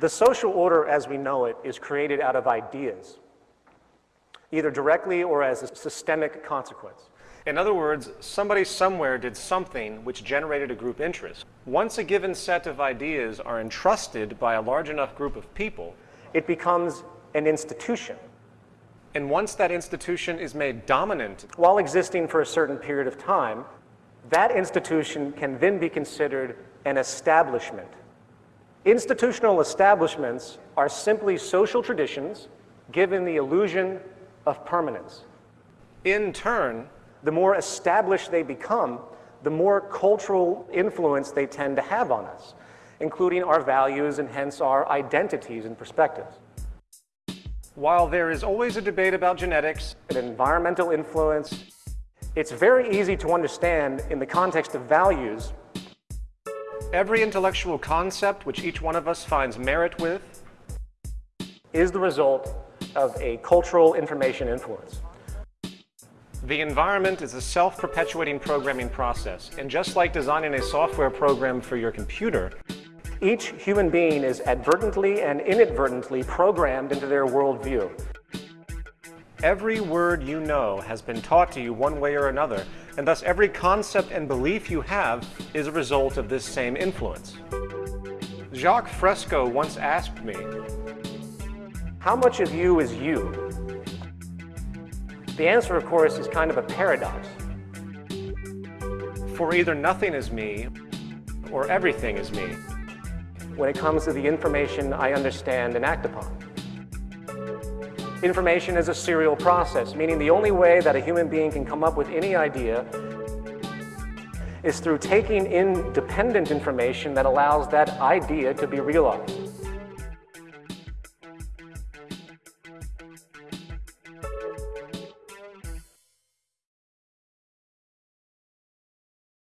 The social order as we know it is created out of ideas, either directly or as a systemic consequence. In other words, somebody somewhere did something which generated a group interest. Once a given set of ideas are entrusted by a large enough group of people, it becomes an institution. And once that institution is made dominant, while existing for a certain period of time, that institution can then be considered an establishment. Institutional establishments are simply social traditions given the illusion of permanence. In turn, the more established they become, the more cultural influence they tend to have on us, including our values and hence our identities and perspectives. While there is always a debate about genetics and environmental influence, it's very easy to understand in the context of values. Every intellectual concept which each one of us finds merit with is the result of a cultural information influence. The environment is a self-perpetuating programming process, and just like designing a software program for your computer, each human being is advertently and inadvertently programmed into their worldview. Every word you know has been taught to you one way or another, and thus every concept and belief you have is a result of this same influence. Jacques Fresco once asked me, How much of you is you? The answer, of course, is kind of a paradox. For either nothing is me, or everything is me. When it comes to the information I understand and act upon. Information is a serial process, meaning the only way that a human being can come up with any idea is through taking in dependent information that allows that idea to be realized.